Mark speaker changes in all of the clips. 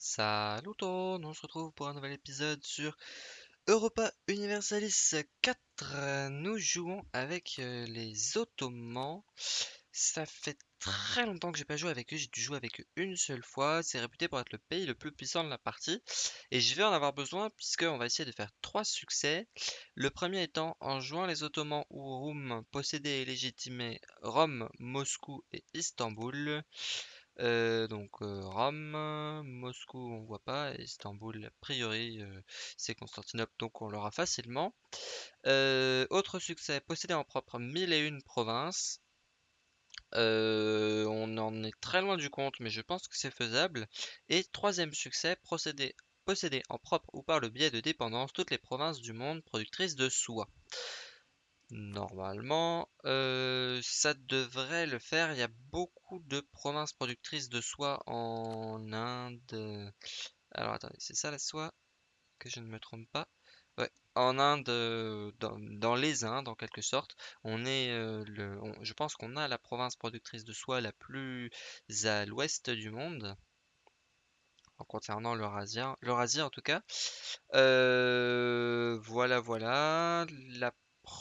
Speaker 1: Salut tout le monde, on se retrouve pour un nouvel épisode sur Europa Universalis 4. Nous jouons avec euh, les Ottomans. Ça fait très longtemps que j'ai pas joué avec eux, j'ai dû jouer avec eux une seule fois. C'est réputé pour être le pays le plus puissant de la partie. Et je vais en avoir besoin puisqu'on va essayer de faire trois succès. Le premier étant en jouant les Ottomans ou Roum posséder et légitimer Rome, Moscou et Istanbul. Euh, donc euh, Rome, Moscou on voit pas, Istanbul a priori euh, c'est Constantinople donc on l'aura facilement. autre succès, posséder en propre mille et une provinces. on en est très loin du compte mais je pense que c'est faisable. Et troisième succès, procéder, posséder en propre ou par le biais de dépendance toutes les provinces du monde productrices de soie. Normalement, euh, ça devrait le faire. Il y a beaucoup de provinces productrices de soie en Inde. Alors attendez, c'est ça la soie? Que je ne me trompe pas? En Inde, euh, dans, les Indes en quelque sorte, on est euh, le, je pense qu'on a la province productrice de soie la plus à l'ouest du monde. En concernant l'Eurasie, l'Eurasie en tout cas. voilà, voilà. La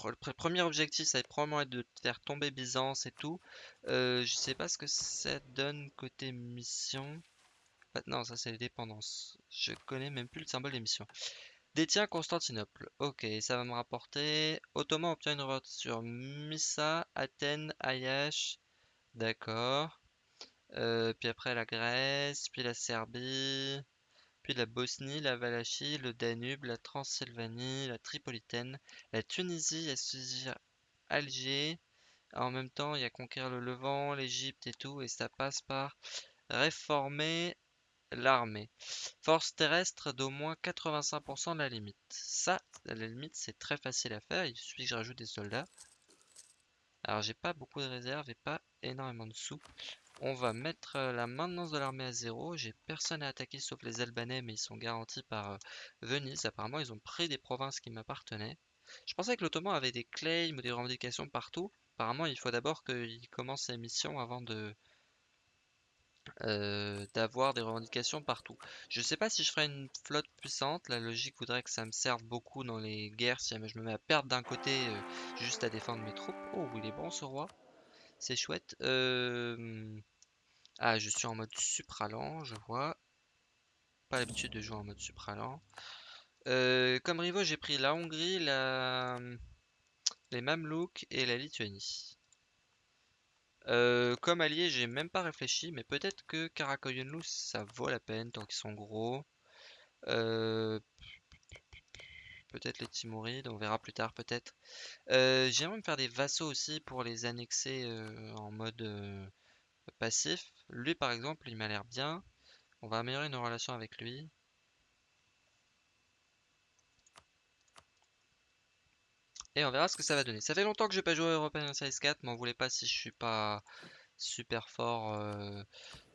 Speaker 1: le premier objectif, ça va probablement être de faire tomber Byzance et tout. Euh, je sais pas ce que ça donne côté mission. non, ça c'est les dépendances. Je connais même plus le symbole des missions. Détient Constantinople. Ok, ça va me rapporter. Ottoman obtient une revolte sur Missa, Athènes, Ayash. D'accord. Euh, puis après la Grèce, puis la Serbie puis la Bosnie, la Valachie, le Danube, la Transylvanie, la Tripolitaine, la Tunisie, à saisir Alger. En même temps, il y a conquérir le Levant, l'Égypte et tout, et ça passe par réformer l'armée. Force terrestre d'au moins 85% de la limite. Ça, la limite, c'est très facile à faire. Il suffit que je rajoute des soldats. Alors, j'ai pas beaucoup de réserves et pas énormément de sous. On va mettre euh, la maintenance de l'armée à zéro. J'ai personne à attaquer sauf les Albanais, mais ils sont garantis par euh, Venise. Apparemment, ils ont pris des provinces qui m'appartenaient. Je pensais que l'Ottoman avait des claims ou des revendications partout. Apparemment, il faut d'abord qu'il commence ses missions avant de euh, d'avoir des revendications partout. Je sais pas si je ferai une flotte puissante. La logique voudrait que ça me serve beaucoup dans les guerres si je me mets à perdre d'un côté juste à défendre mes troupes. Oh, il est bon ce roi. C'est chouette. Ah, je suis en mode supralant, je vois. Pas l'habitude de jouer en mode supralant. Euh, comme rivaux, j'ai pris la Hongrie, la... les Mamelouks et la Lituanie. Comme allié, j'ai même pas réfléchi, mais peut-être que Karakoyunlu, ça vaut la peine tant qu'ils sont gros. Peut-être les Timurides, on verra plus tard peut-être. Euh, J'aimerais me faire des vassaux aussi pour les annexer euh, en mode euh, passif. Lui par exemple, il m'a l'air bien. On va améliorer nos relations avec lui. Et on verra ce que ça va donner. Ça fait longtemps que je n'ai pas joué à European Series 4, m'en voulez pas si je suis pas super fort,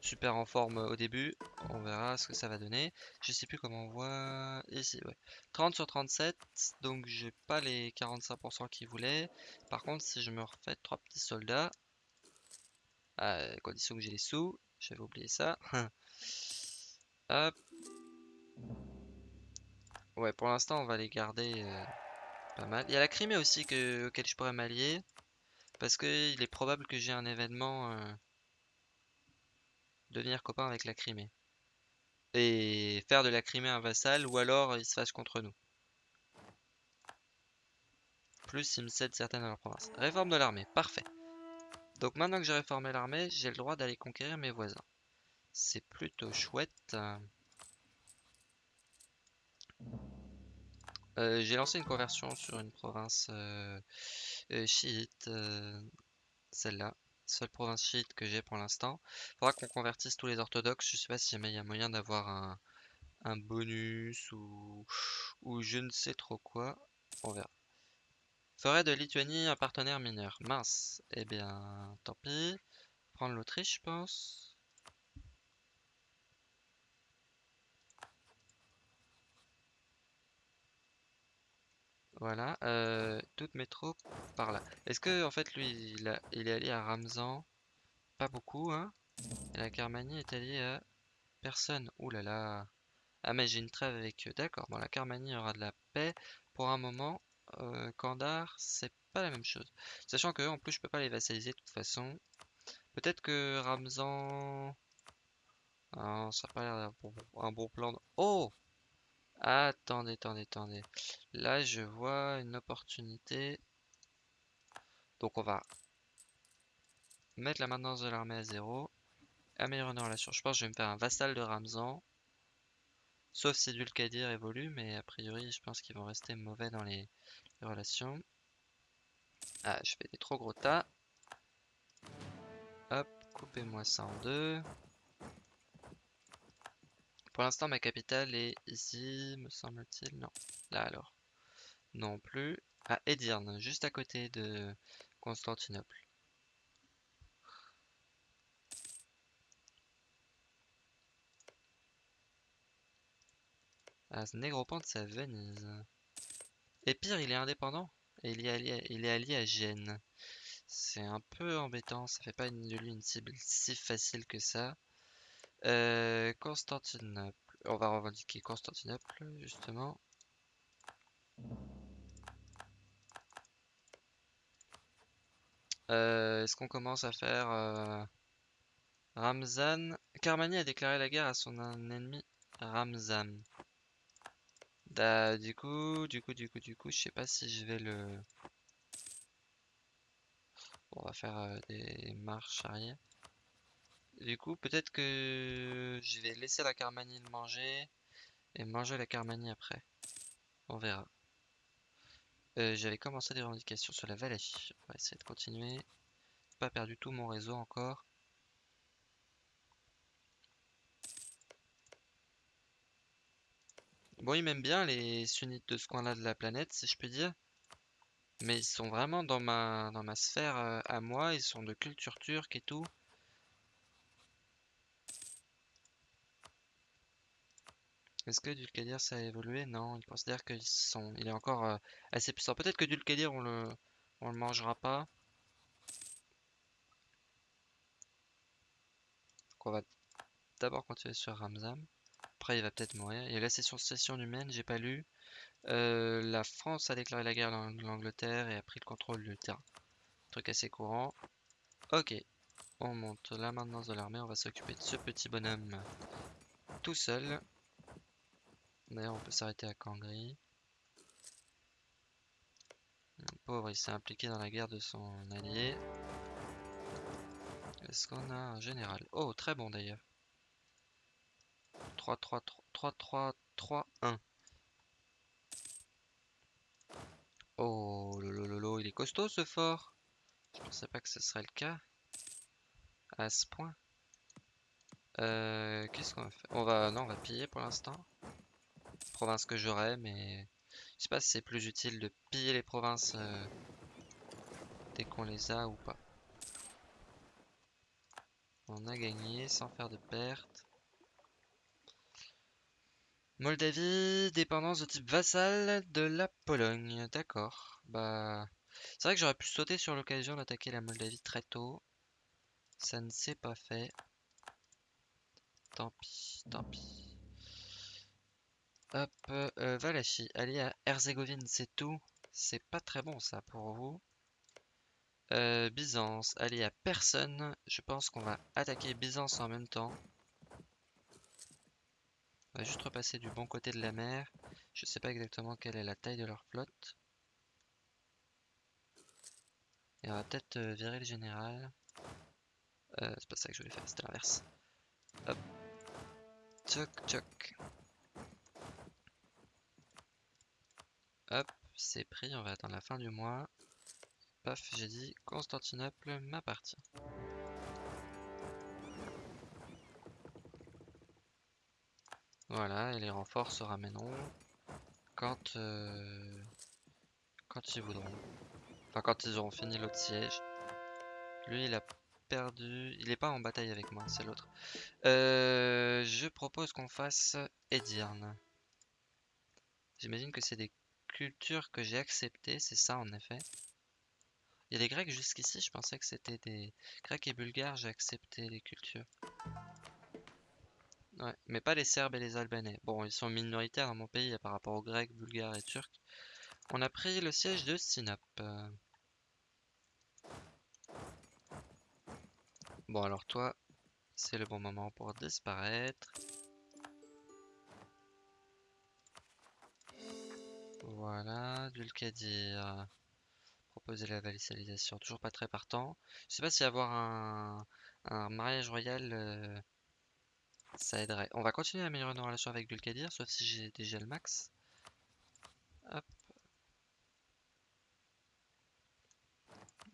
Speaker 1: super en forme au début. On verra ce que ça va donner. Je sais plus comment on voit ici, ouais. 30 sur 37, donc j'ai pas les 45% qu'il voulait. Par contre, si je me refais trois petits soldats, à condition que j'ai les sous, j'avais oublié ça. Hop. Ouais, pour l'instant, on va les garder euh, pas mal. Il y a la Crimée aussi que, auquel je pourrais m'allier. Parce qu'il est probable que j'ai un événement euh, devenir copain avec la Crimée. Et faire de la Crimée un vassal, ou alors il se fâche contre nous. Plus il me cède certaines de leurs provinces. Réforme de l'armée, parfait. Donc maintenant que j'ai réformé l'armée, j'ai le droit d'aller conquérir mes voisins. C'est plutôt chouette. Euh, j'ai lancé une conversion sur une province euh, euh, chiite, celle-là, seule province chiite que j'ai pour l'instant. Faudra qu'on convertisse tous les orthodoxes. Je sais pas si il y a moyen d'avoir un, un, bonus ou, ou je ne sais trop quoi. On verra. Ferait de Lituanie un partenaire mineur. Mince. Eh bien, tant pis. Prendre l'Autriche, je pense. Voilà, euh, toutes mes troupes par là. Est-ce que en fait lui il, est allié à Ramzan? Pas beaucoup hein. Et la Carmanie est alliée à personne. Ouh là là. Ah mais j'ai une trêve avec eux. D'accord. Bon, la Carmanie aura de la paix pour un moment. Euh, Kandar, c'est pas la même chose. Sachant que en plus je peux pas les vassaliser de toute façon. Peut-être que Ramzan... Ah, ça a pas l'air d'un un bon plan. Oh Attendez, attendez, attendez. Là, je vois une opportunité. Donc, on va mettre la maintenance de l'armée à zéro. Améliorer nos relations. Je pense que je vais me faire un vassal de Ramzan. Sauf si Dulkadir évolue, mais a priori, je pense qu'ils vont rester mauvais dans les, les relations. Ah, je fais des trop gros tas. Hop, coupez-moi ça en deux. Pour l'instant, ma capitale est ici, me semble-t-il. Non, là alors. Non plus. À Edirne, juste à côté de Constantinople. Ah, ce Négropante, c'est à Venise. Et pire, il est indépendant. Et il est allié, il est allié à Gênes. C'est un peu embêtant, ça fait pas de lui une cible si facile que ça. Euh, Constantinople. On va revendiquer Constantinople, justement. Euh, Est-ce qu'on commence à faire euh, Ramzan? Karmani a déclaré la guerre à son ennemi Ramzan. Da, du coup, du coup, du coup, du coup, je sais pas si je vais le... on va faire euh, des marches arrière. Du coup, peut-être que je vais laisser la Carmanie manger et manger la Carmanie après. On verra. Euh, j'avais commencé des revendications sur la Valachie. On va essayer de continuer. Pas perdu tout mon réseau encore. Bon, ils m'aiment bien les sunnites de ce coin-là de la planète, si je puis dire. Mais ils sont vraiment dans ma, dans ma sphère euh, à moi. Ils sont de culture turque et tout. Est-ce que Dulkadir ça a évolué? Non, il considère qu'il est encore euh, assez puissant. Peut-être que Dulkadir on le... on le mangera pas. Donc on va d'abord continuer sur Ramzam. Après il va peut-être mourir. Il y a la session session humaine, j'ai pas lu. Euh, la France a déclaré la guerre à l'Angleterre et a pris le contrôle du terrain. Truc assez courant. Ok, on monte la maintenance de l'armée, on va s'occuper de ce petit bonhomme tout seul. D'ailleurs, on peut s'arrêter à Kangri. Pauvre, il s'est impliqué dans la guerre de son allié. Est-ce qu'on a un général? Oh, très bon d'ailleurs. 3, 3, 3, 3, 3, 3, 1. Oh, lolo, il est costaud ce fort. Je pensais pas que ce serait le cas. À ce point. Euh, Qu'est-ce qu'on va faire? On va, non, on va piller pour l'instant que j'aurais, mais je sais pas si c'est plus utile de piller les provinces euh, dès qu'on les a ou pas. On a gagné sans faire de pertes. Moldavie, dépendance de type vassal de la Pologne. D'accord. Bah, c'est vrai que j'aurais pu sauter sur l'occasion d'attaquer la Moldavie très tôt. Ça ne s'est pas fait. Tant pis, tant pis. Hop, euh, Valachie, aller à Herzégovine, c'est tout. C'est pas très bon ça pour vous. Euh, Byzance, aller à personne. Je pense qu'on va attaquer Byzance en même temps. On va juste repasser du bon côté de la mer. Je sais pas exactement quelle est la taille de leur flotte. Et on va peut-être euh, virer le général. Euh, c'est pas ça que je voulais faire, c'était l'inverse. Hop. Tchoc, tchoc. Hop, c'est pris, on va attendre la fin du mois. Paf, j'ai dit Constantinople m'appartient. Voilà, et les renforts se ramèneront quand, euh, quand ils voudront. Enfin, quand ils auront fini l'autre siège. Lui, il a perdu... Il est pas en bataille avec moi, c'est l'autre. Euh, je propose qu'on fasse Edirne. J'imagine que c'est des culture que j'ai accepté, c'est ça en effet. Il y a des Grecs jusqu'ici, je pensais que c'était des Grecs et Bulgares, j'ai accepté les cultures. Ouais, mais pas les Serbes et les Albanais. Bon, ils sont minoritaires dans mon pays par rapport aux Grecs, Bulgares et Turcs. On a pris le siège de Sinop. Bon, alors toi, c'est le bon moment pour disparaître. Voilà, Dulcadir. Proposer la valicalisation, toujours pas très partant. Je sais pas si avoir un, mariage royal, euh, ça aiderait. On va continuer à améliorer nos relations avec Dulcadir, sauf si j'ai déjà le max. Hop.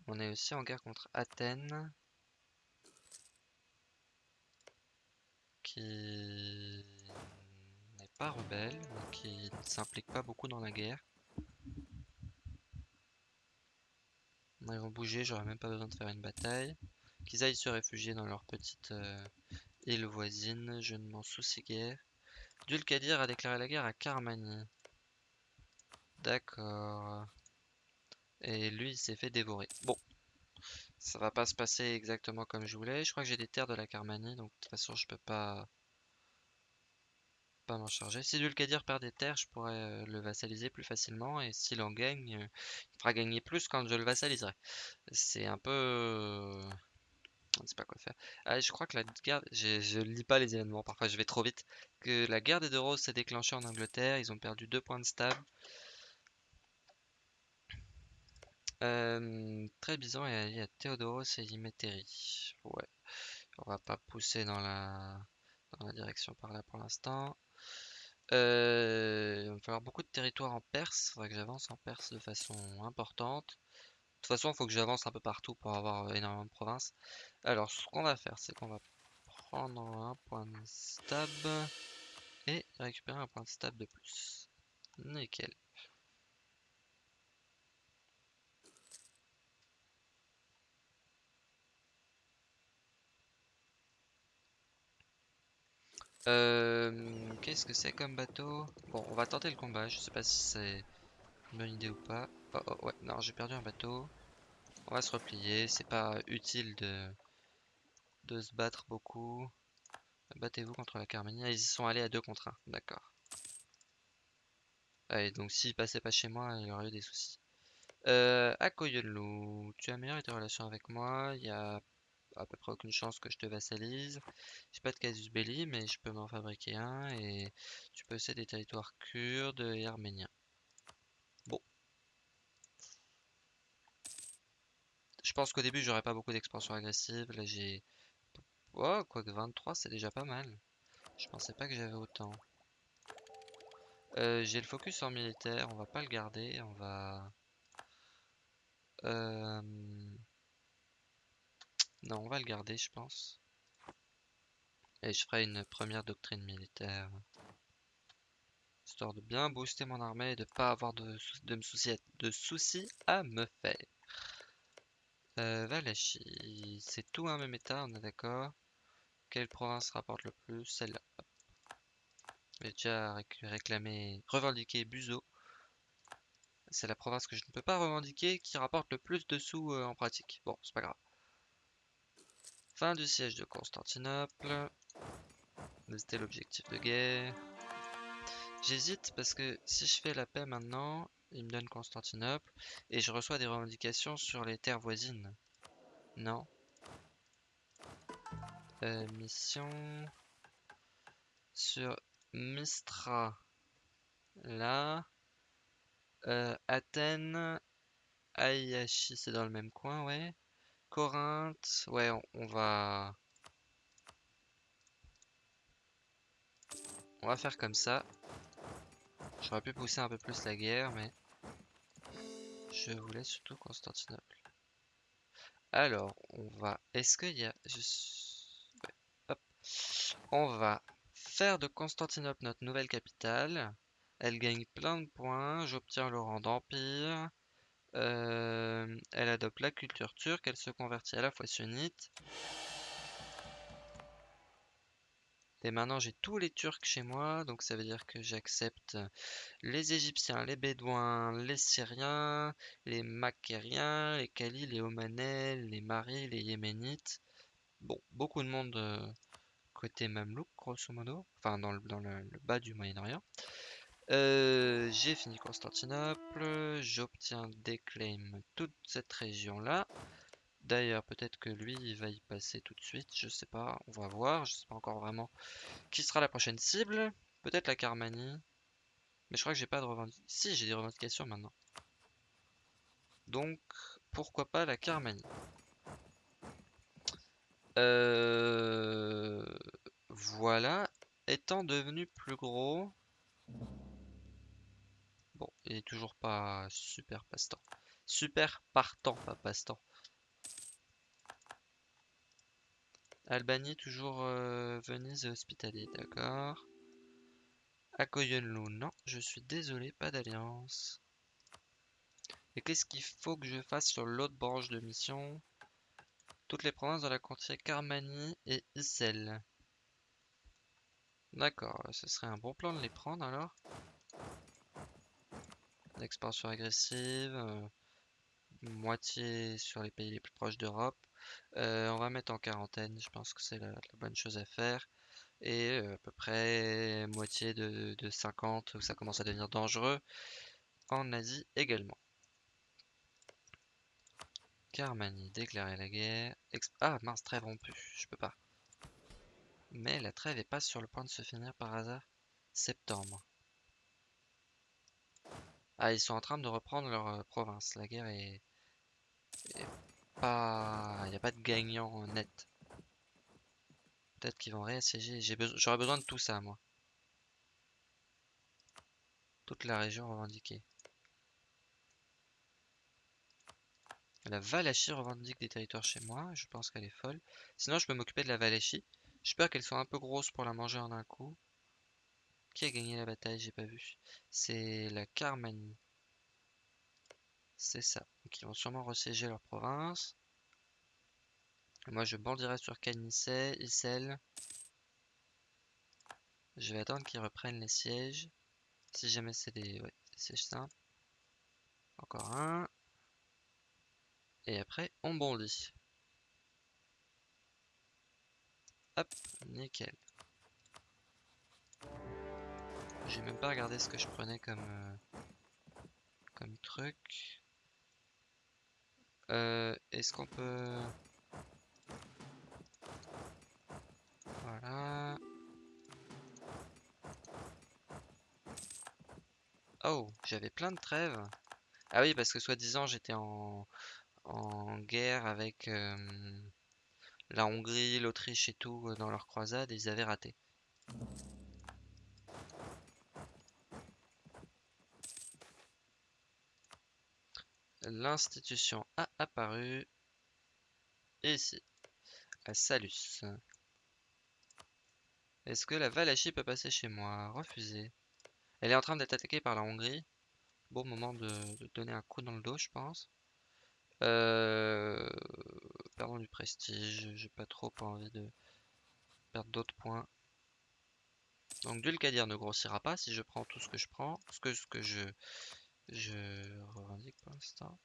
Speaker 1: On est aussi en guerre contre Athènes. Qui pas rebelle, qui ne s'implique pas beaucoup dans la guerre. Ils vont bouger, j'aurais même pas besoin de faire une bataille. Qu'ils aillent se réfugier dans leur petite euh, île voisine, je ne m'en soucie guère. Dulcadir a déclaré la guerre à Carmanie. D'accord. Et lui, il s'est fait dévorer. Bon. Ça va pas se passer exactement comme je voulais. Je crois que j'ai des terres de la Carmanie, donc de toute façon, je peux pas m'en charger. Si Dulcadir perd des terres, je pourrais euh, le vassaliser plus facilement. Et s'il en gagne, euh, il fera gagner plus quand je le vassaliserai. C'est un peu... On ne sait pas quoi faire. Ah, je crois que la guerre... Je lis pas les événements, parfois je vais trop vite. Que la guerre des deux roses s'est déclenchée en Angleterre. Ils ont perdu deux points de stable. Euh, très bizarre, il y a Théodoros et Imétérie. Ouais. On va pas pousser dans la, dans la direction par là pour l'instant. Euh, il va falloir beaucoup de territoire en Perse. Il faudrait que j'avance en Perse de façon importante. De toute façon, il faut que j'avance un peu partout pour avoir euh, énormément de provinces. Alors, ce qu'on va faire, c'est qu'on va prendre un point de stab et récupérer un point de stab de plus. Nickel. Euh, Qu'est-ce que c'est comme bateau? Bon, on va tenter le combat. Je sais pas si c'est une bonne idée ou pas. Oh, oh, ouais, non, j'ai perdu un bateau. On va se replier. C'est pas utile de, de se battre beaucoup. Battez-vous contre la Carménie. Ah, ils y sont allés à deux contre 1. D'accord. Allez, donc s'ils passaient pas chez moi, il y aurait eu des soucis. Euh, Akoyonlu, tu as amélioré tes relations avec moi. Il y a à peu près aucune chance que je te vassalise. J'ai pas de casus belli, mais je peux m'en fabriquer un et tu céder des territoires kurdes et arméniens. Bon. Je pense qu'au début, j'aurais pas beaucoup d'expansion agressive. Là, j'ai... Oh, quoique 23, c'est déjà pas mal. Je pensais pas que j'avais autant. Euh, j'ai le focus en militaire, on va pas le garder, on va... Euh... Non, on va le garder, je pense. Et je ferai une première doctrine militaire. Histoire de bien booster mon armée et de pas avoir de, de, soucis à me faire. Euh, c'est tout un même état, on est d'accord. Quelle province rapporte le plus Celle-là? J'ai déjà réclamé, revendiqué Buzo. C'est la province que je ne peux pas revendiquer qui rapporte le plus de sous euh, en pratique. Bon, c'est pas grave. Fin du siège de Constantinople. C'était l'objectif de guerre. J'hésite parce que si je fais la paix maintenant, il me donne Constantinople et je reçois des revendications sur les terres voisines. Non. Euh, mission sur Mistra. Là. Euh, Athènes. Ayashi, c'est dans le même coin, ouais. Corinthe, ouais, on, va... On va faire comme ça. J'aurais pu pousser un peu plus la guerre, mais... Je voulais surtout Constantinople. Alors, on va... Est-ce qu'il y a... Hop. On va faire de Constantinople notre nouvelle capitale. Elle gagne plein de points. J'obtiens le rang d'empire. Euh, elle adopte la culture turque, elle se convertit à la fois sunnite. Et maintenant j'ai tous les Turcs chez moi, donc ça veut dire que j'accepte les Égyptiens, les Bédouins, les Syriens, les Makériens, les Kalis, les Omanais, les Maris, les Yéménites. Bon, beaucoup de monde euh, côté Mamelouk, grosso modo. Enfin, dans le bas du Moyen-Orient. Euh, j'ai fini Constantinople. J'obtiens des claims toute cette région-là. D'ailleurs, peut-être que lui, il va y passer tout de suite. Je sais pas, on va voir. Je sais pas encore vraiment qui sera la prochaine cible. Peut-être la Carmanie. Mais je crois que j'ai pas de revendications. Si, j'ai des revendications maintenant. Donc, pourquoi pas la Carmanie? Euh... Voilà. Étant devenu plus gros... Bon, il est toujours pas super passe-temps. Super partant, pas passe-temps. Albanie, toujours euh, Venise hospitalier, d'accord. Akoyenlu, non, je suis désolé, pas d'alliance. Et qu'est-ce qu'il faut que je fasse sur l'autre branche de mission? Toutes les provinces dans la contrée Carmanie et Issel. D'accord, ce serait un bon plan de les prendre alors. Expansion agressive, euh, moitié sur les pays les plus proches d'Europe. Euh, on va mettre en quarantaine, je pense que c'est la, bonne chose à faire. Et euh, à peu près moitié de, 50 où ça commence à devenir dangereux. En Asie également. Carmanie, déclarer la guerre. ah mince, trêve rompue, je peux pas. Mais la trêve est pas sur le point de se finir par hasard. Septembre. Ah, ils sont en train de reprendre leur euh, province. La guerre est, pas... Il n'y a pas de gagnant net. Peut-être qu'ils vont réassiéger. J'aurais besoin de tout ça, moi. Toute la région revendiquée. La Valachie revendique des territoires chez moi. Je pense qu'elle est folle. Sinon, je peux m'occuper de la Valachie. J'espère qu'elle soit un peu grosse pour la manger en un coup. Qui a gagné la bataille J'ai pas vu. C'est la Carmanie. C'est ça. Donc ils vont sûrement ressiéger leur province. moi je bandirai sur Canisset, Issel. Je vais attendre qu'ils reprennent les sièges. Si jamais c'est des, ouais, des sièges simples. Encore un. Et après on bondit. Hop, nickel. J'ai même pas regardé ce que je prenais comme, euh, comme truc. Euh, Est-ce qu'on peut... Voilà. Oh, j'avais plein de trêves. Ah oui, parce que soi-disant j'étais en... en guerre avec euh, la Hongrie, l'Autriche et tout euh, dans leur croisade et ils avaient raté. L'institution a apparu ici, à Salus. Est-ce que la Valachie peut passer chez moi? Refusé. Elle est en train d'être attaquée par la Hongrie. Bon moment de, donner un coup dans le dos, je pense. Euh, perdons du prestige. J'ai pas trop envie de perdre d'autres points. Donc Dulcadir ne grossira pas si je prends tout ce que je prends. Ce que je, je revendique pour l'instant.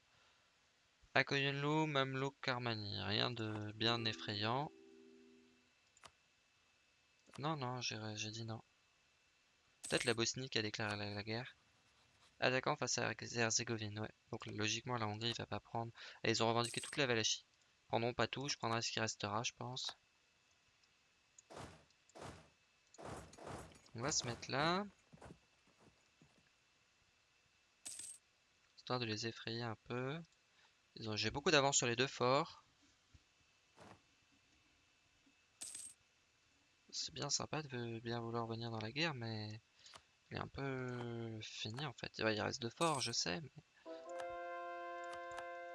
Speaker 1: Akoyenlu, Mamluk, Karmani. Rien de bien effrayant. Non, non, j'ai dit non. Peut-être la Bosnie qui a déclaré la, guerre. Attaquant face à Herzégovine, ouais. Donc logiquement la Hongrie va pas prendre. Et ils ont revendiqué toute la Valachie. Prendront pas tout, je prendrai ce qui restera, je pense. On va se mettre là. De les effrayer un peu. J'ai beaucoup d'avance sur les deux forts. C'est bien sympa de bien vouloir venir dans la guerre, mais il est un peu fini en fait. Il reste deux forts, je sais. Mais...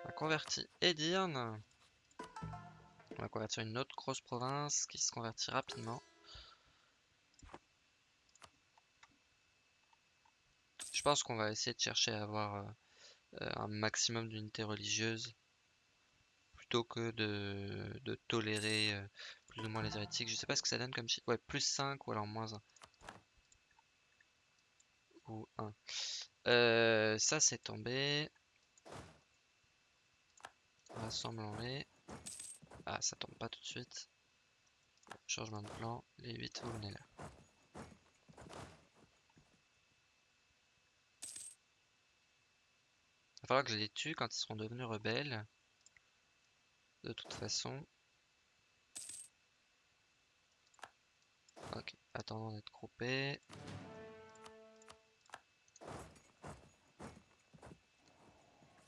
Speaker 1: On a converti Edirne. On va convertir une autre grosse province qui se convertit rapidement. Je pense qu'on va essayer de chercher à avoir euh, un maximum d'unités religieuses plutôt que de, tolérer euh, plus ou moins les hérétiques. Je sais pas ce que ça donne comme chiffre. Ouais, plus 5 ou alors moins 1. Ou 1. Euh, ça c'est tombé. Rassemblons-les. Ah, ça tombe pas tout de suite. Changement de plan, les 8 vous venez là. Il va falloir que je les tue quand ils seront devenus rebelles. De toute façon. Ok, attendons d'être groupés.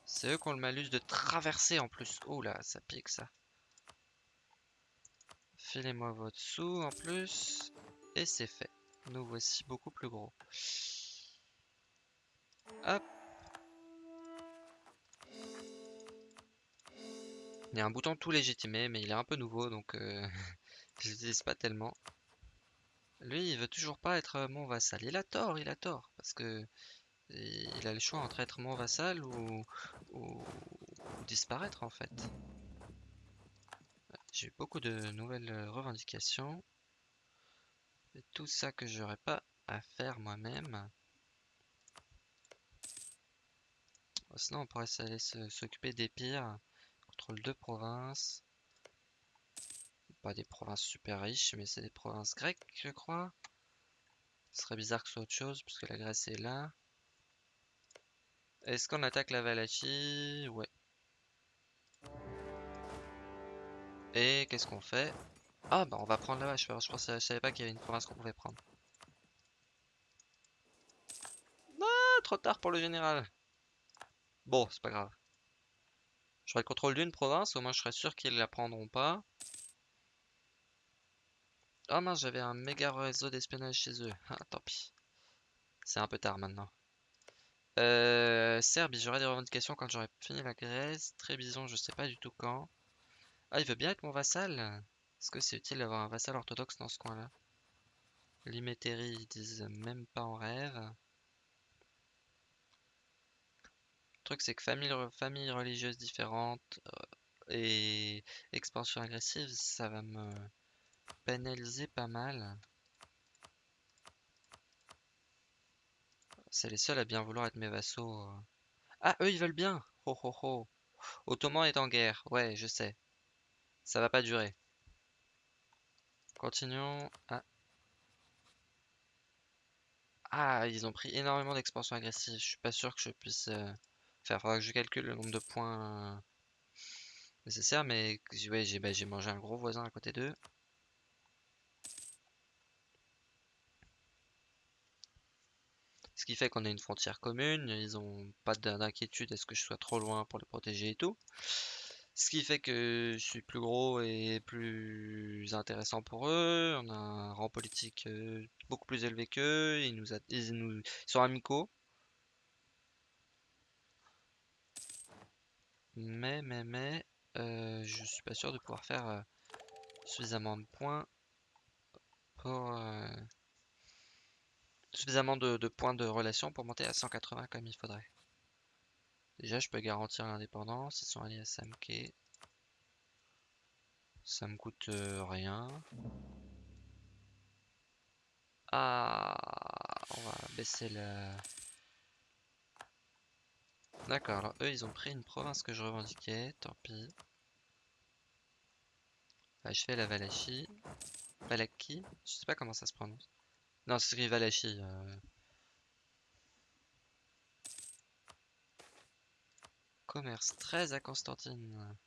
Speaker 1: C'est eux qui ont le malus de traverser en plus. Oh là, ça pique ça. Filez-moi votre sous en plus. Et c'est fait. Nous voici beaucoup plus gros. Hop. Il y a un bouton tout légitimé, mais il est un peu nouveau, donc euh, je l'utilise pas tellement. Lui, il veut toujours pas être mon vassal. Il a tort, il a tort, parce que il a le choix entre être mon vassal ou, ou disparaître en fait. J'ai eu beaucoup de nouvelles euh, revendications. Et tout ça que j'aurais pas à faire moi-même. Sinon, on pourrait s'occuper des pires. Contrôle deux provinces. Pas des provinces super riches, mais c'est des provinces grecques, je crois. Ce serait bizarre que ce soit autre chose, puisque la Grèce est là. Est-ce qu'on attaque la Valachie Ouais. Et qu'est-ce qu'on fait? Ah bah on va prendre la vache. Je, pensais, je savais pas qu'il y avait une province qu'on pouvait prendre. Ah, trop tard pour le général. Bon, c'est pas grave. J'aurai le contrôle d'une province, au moins je serais sûr qu'ils la prendront pas. Ah mince, j'avais un méga réseau d'espionnage chez eux. Ah, tant pis. C'est un peu tard maintenant. Euh, Serbie, j'aurai des revendications quand j'aurai fini la Grèce. Trébizon, je sais pas du tout quand. Ah, il veut bien être mon vassal Est-ce que c'est utile d'avoir un vassal orthodoxe dans ce coin-là? Limétérie, ils disent même pas en rêve. Le truc, c'est que famille, famille religieuse différente et expansion agressive, ça va me pénaliser pas mal. C'est les seuls à bien vouloir être mes vassaux. Euh. Ah, eux, ils veulent bien Ho ho ho Ottoman est en guerre, ouais, je sais. Ça va pas durer. Continuons. Ah. ah ils ont pris énormément d'expansion agressive. Je suis pas sûr que je puisse euh, faire. Faudra que je calcule le nombre de points euh, nécessaires. Mais ouais, bah, j'ai mangé un gros voisin à côté d'eux. Ce qui fait qu'on a une frontière commune. Ils ont pas d'inquiétude à ce que je sois trop loin pour les protéger et tout. Ce qui fait que je suis plus gros et plus intéressant pour eux. On a un rang politique euh, beaucoup plus élevé qu'eux. Ils nous, ils nous sont amicaux. Mais, mais, mais, euh, je suis pas sûr de pouvoir faire euh, suffisamment de points pour suffisamment de, points de relation pour monter à 180 comme il faudrait. Déjà, je peux garantir l'indépendance. Ils sont alliés à Samke. Ça me coûte euh, rien. Ah, on va baisser le... D'accord, alors eux, ils ont pris une province que je revendiquais. Tant pis. je fais la Valachie. Valaki. Je sais pas comment ça se prononce. Non, c'est écrit Valachie. Euh... Commerce 13 à Constantine.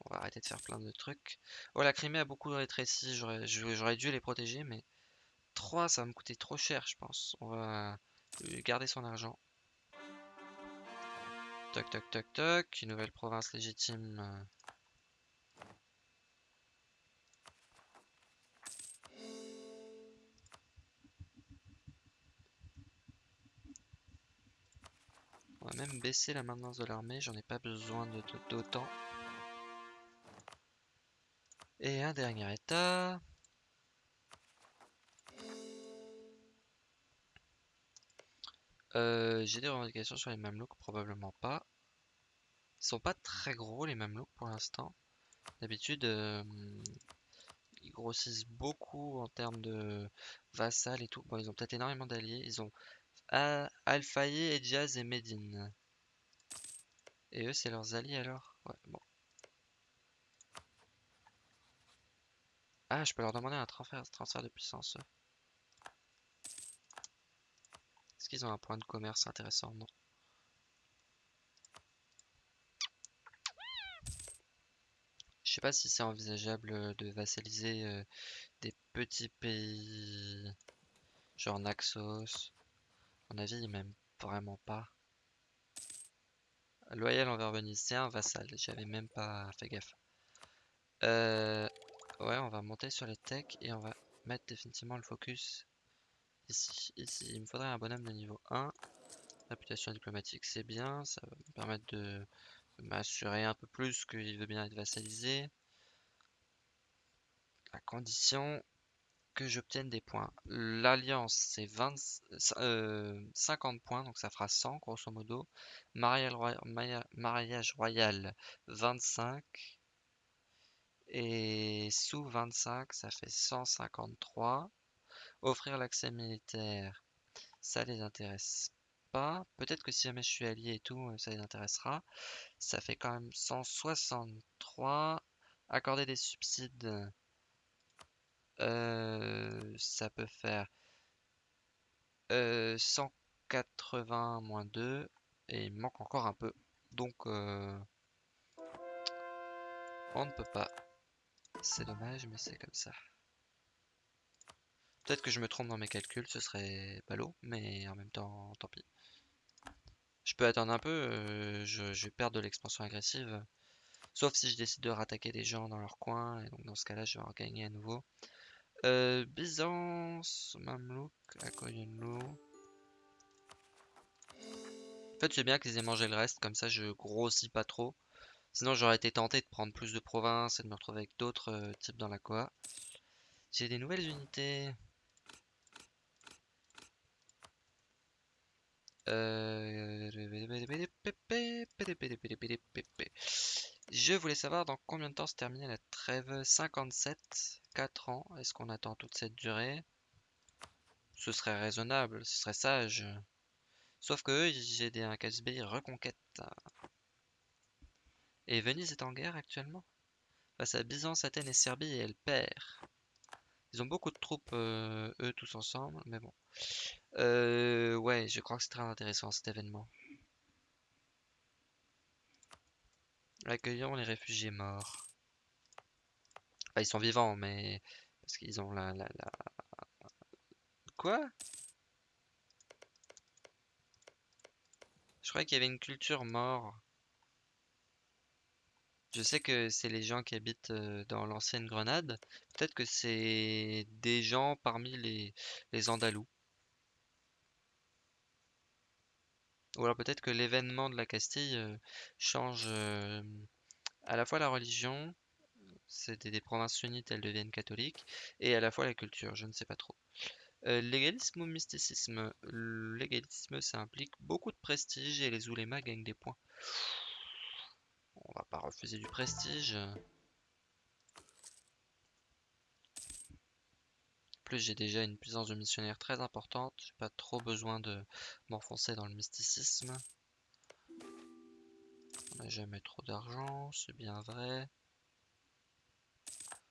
Speaker 1: On va arrêter de faire plein de trucs. Oh, la Crimée a beaucoup rétréci. J'aurais dû les protéger, mais 3, ça va me coûter trop cher, je pense. On va garder son argent. Toc, toc, toc, toc. Une nouvelle province légitime. On va même baisser la maintenance de l'armée, j'en ai pas besoin d'autant. Et un dernier état. Euh, j'ai des revendications sur les mamelouks, probablement pas. Ils sont pas très gros les mamelouks pour l'instant. D'habitude, euh, ils grossissent beaucoup en termes de vassal et tout. Bon, ils ont peut-être énormément d'alliés. Ils ont Alfaye, Jazz et Medine. Et eux, c'est leurs alliés alors? Ouais, bon. Ah, je peux leur demander un transfert, de puissance. Est-ce qu'ils ont un point de commerce intéressant? Non? Je sais pas si c'est envisageable euh, de vassaliser euh, des petits pays genre Naxos. À mon avis, même vraiment pas. Loyal envers Venise, c'est un vassal. J'avais même pas fait gaffe. Euh, ouais, on va monter sur les techs et on va mettre définitivement le focus ici. Ici, il me faudrait un bonhomme de niveau 1. Réputation diplomatique, c'est bien. Ça va me permettre de m'assurer un peu plus qu'il veut bien être vassalisé. À condition que j'obtienne des points. L'alliance, c'est 20, euh, 50 points, donc ça fera 100 grosso modo. Mariage mariage royal 25. Et sous 25, ça fait 153. Offrir l'accès militaire, ça les intéresse pas. Peut-être que si jamais je suis allié et tout, ça les intéressera. Ça fait quand même 163. Accorder des subsides, euh, ça peut faire euh, 180 moins 2. Et il manque encore un peu. Donc, euh, on ne peut pas. C'est dommage, mais c'est comme ça. Peut-être que je me trompe dans mes calculs, ce serait ballot, mais en même temps, tant pis. Je peux attendre un peu, euh, je, vais perdre de l'expansion agressive. Sauf si je décide de rattaquer des gens dans leur coin, et donc dans ce cas-là, je vais en gagner à nouveau. Euh, Byzance, Mamelouk, Akoyenlo. En fait, c'est bien qu'ils aient mangé le reste, comme ça je grossis pas trop. Sinon, j'aurais été tenté de prendre plus de provinces et de me retrouver avec d'autres euh, types dans la Koa. J'ai des nouvelles unités. Je voulais savoir dans combien de temps se terminait la trêve 57, 4 ans. Est-ce qu'on attend toute cette durée? Ce serait raisonnable, ce serait sage. Sauf que j'ai des un KSB reconquête. Et Venise est en guerre actuellement? Face à Byzance, Athènes et Serbie et elle perd. Ils ont beaucoup de troupes, eux, tous ensemble, mais bon. Euh, ouais, je crois que c'est très intéressant cet événement. Accueillons les réfugiés morts. Enfin, ils sont vivants, mais... Parce qu'ils ont la, la, la... Quoi? Je croyais qu'il y avait une culture mort. Je sais que c'est les gens qui habitent euh, dans l'ancienne Grenade. Peut-être que c'est des gens parmi les, les Andalous. Ou alors peut-être que l'événement de la Castille euh, change euh, à la fois la religion, c'était des provinces sunnites, elles deviennent catholiques, et à la fois la culture, je ne sais pas trop. Euh, légalisme ou mysticisme? Légalisme, ça implique beaucoup de prestige et les oulémas gagnent des points. On va pas refuser du prestige. Plus, j'ai déjà une puissance de missionnaire très importante. J'ai pas trop besoin de m'enfoncer dans le mysticisme. On n'a jamais trop d'argent, c'est bien vrai.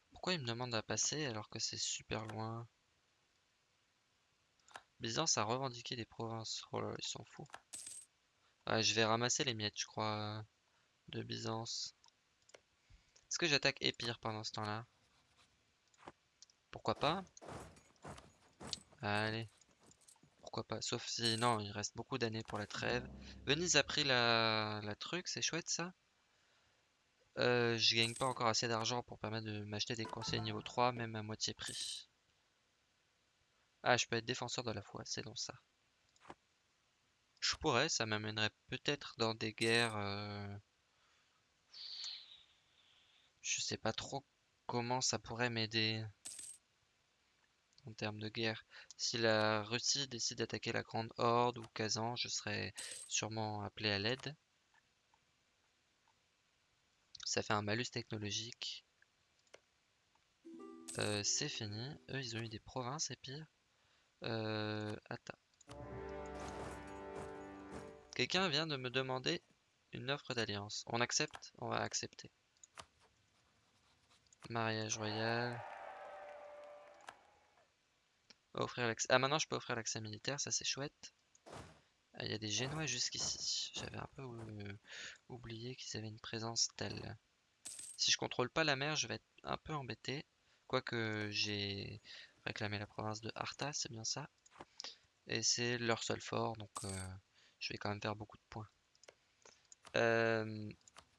Speaker 1: Pourquoi il me demande à passer alors que c'est super loin? Byzance a revendiqué des provinces. Oh là, ils s'en foutent. je vais ramasser les miettes, je crois, de Byzance. Est-ce que j'attaque Épire pendant ce temps-là? Pourquoi pas? Allez. Pourquoi pas. Sauf si... Non, il reste beaucoup d'années pour la trêve. Venise a pris la, la truc, c'est chouette ça. Euh, je gagne pas encore assez d'argent pour permettre de m'acheter des conseils niveau 3, même à moitié prix. Ah, je peux être défenseur de la foi, c'est donc ça. Je pourrais, ça m'amènerait peut-être dans des guerres... Euh, je sais pas trop comment ça pourrait m'aider en termes de guerre. Si la Russie décide d'attaquer la Grande Horde ou Kazan, je serai sûrement appelé à l'aide. Ça fait un malus technologique. Euh, c'est fini. Eux, ils ont eu des provinces et pire. Euh. Quelqu'un vient de me demander une offre d'alliance. On accepte? On va accepter. Mariage royal. Offrir l'accès. Ah, maintenant je peux offrir l'accès militaire, ça c'est chouette. Ah, il y a des Génois jusqu'ici. J'avais un peu euh, oublié qu'ils avaient une présence telle. Si je contrôle pas la mer, je vais être un peu embêté. Quoique j'ai réclamé la province de Arta, c'est bien ça. Et c'est leur seul fort, donc euh, je vais quand même faire beaucoup de points. Euh,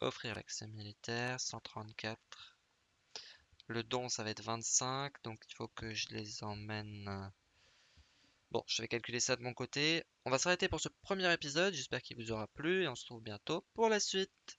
Speaker 1: offrir l'accès militaire, 134. Le don, ça va être 25, donc il faut que je les emmène... Bon, je vais calculer ça de mon côté. On va s'arrêter pour ce premier épisode, j'espère qu'il vous aura plu et on se retrouve bientôt pour la suite.